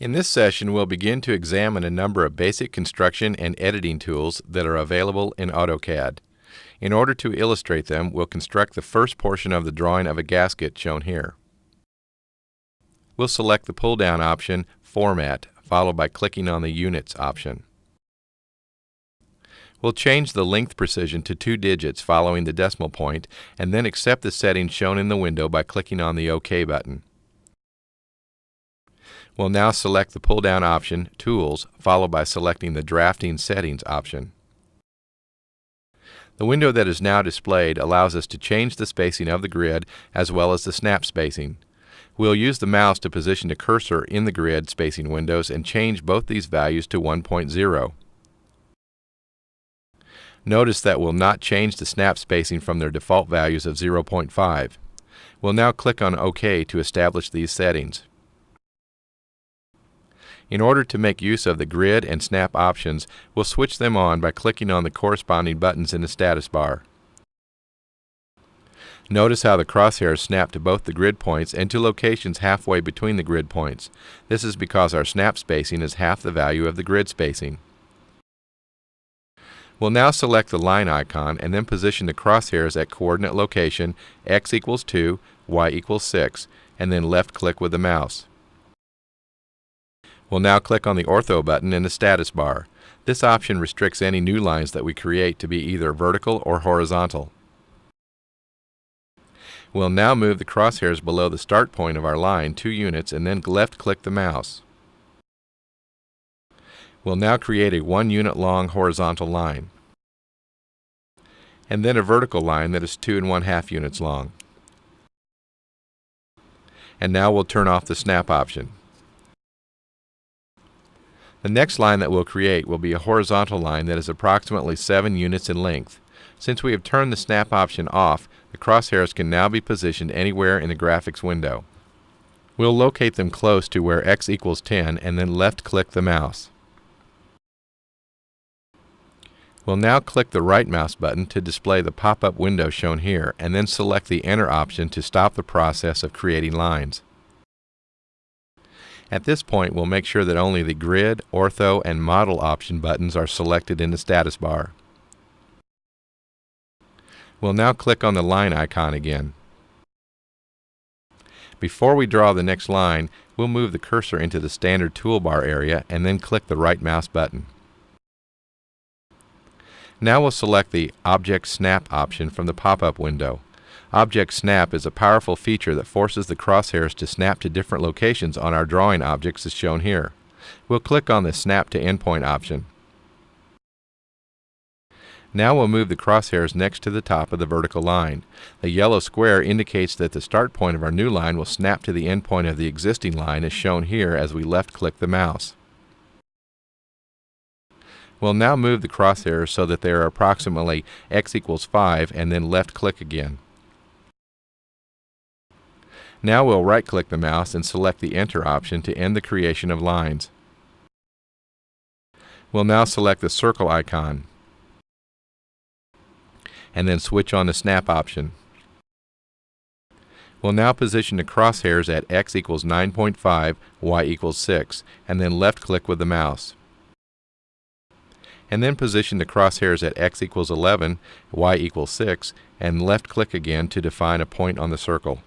In this session, we'll begin to examine a number of basic construction and editing tools that are available in AutoCAD. In order to illustrate them, we'll construct the first portion of the drawing of a gasket shown here. We'll select the pull-down option, Format, followed by clicking on the Units option. We'll change the length precision to two digits following the decimal point, and then accept the settings shown in the window by clicking on the OK button. We'll now select the pull-down option, Tools, followed by selecting the Drafting Settings option. The window that is now displayed allows us to change the spacing of the grid as well as the snap spacing. We'll use the mouse to position the cursor in the grid spacing windows and change both these values to 1.0. Notice that we'll not change the snap spacing from their default values of 0.5. We'll now click on OK to establish these settings. In order to make use of the grid and snap options, we'll switch them on by clicking on the corresponding buttons in the status bar. Notice how the crosshairs snap to both the grid points and to locations halfway between the grid points. This is because our snap spacing is half the value of the grid spacing. We'll now select the line icon and then position the crosshairs at coordinate location x equals 2, y equals 6, and then left click with the mouse. We'll now click on the Ortho button in the status bar. This option restricts any new lines that we create to be either vertical or horizontal. We'll now move the crosshairs below the start point of our line two units and then left click the mouse. We'll now create a one unit long horizontal line and then a vertical line that is two and one half units long. And now we'll turn off the snap option. The next line that we'll create will be a horizontal line that is approximately 7 units in length. Since we have turned the snap option off, the crosshairs can now be positioned anywhere in the graphics window. We'll locate them close to where x equals 10 and then left click the mouse. We'll now click the right mouse button to display the pop-up window shown here and then select the Enter option to stop the process of creating lines. At this point, we'll make sure that only the Grid, Ortho, and Model option buttons are selected in the status bar. We'll now click on the line icon again. Before we draw the next line, we'll move the cursor into the standard toolbar area and then click the right mouse button. Now we'll select the Object Snap option from the pop-up window. Object Snap is a powerful feature that forces the crosshairs to snap to different locations on our drawing objects as shown here. We'll click on the Snap to Endpoint option. Now we'll move the crosshairs next to the top of the vertical line. The yellow square indicates that the start point of our new line will snap to the endpoint of the existing line as shown here as we left click the mouse. We'll now move the crosshairs so that they are approximately x equals 5 and then left click again. Now we'll right-click the mouse and select the Enter option to end the creation of lines. We'll now select the circle icon and then switch on the Snap option. We'll now position the crosshairs at x equals 9.5, y equals 6, and then left-click with the mouse. And then position the crosshairs at x equals 11, y equals 6, and left-click again to define a point on the circle.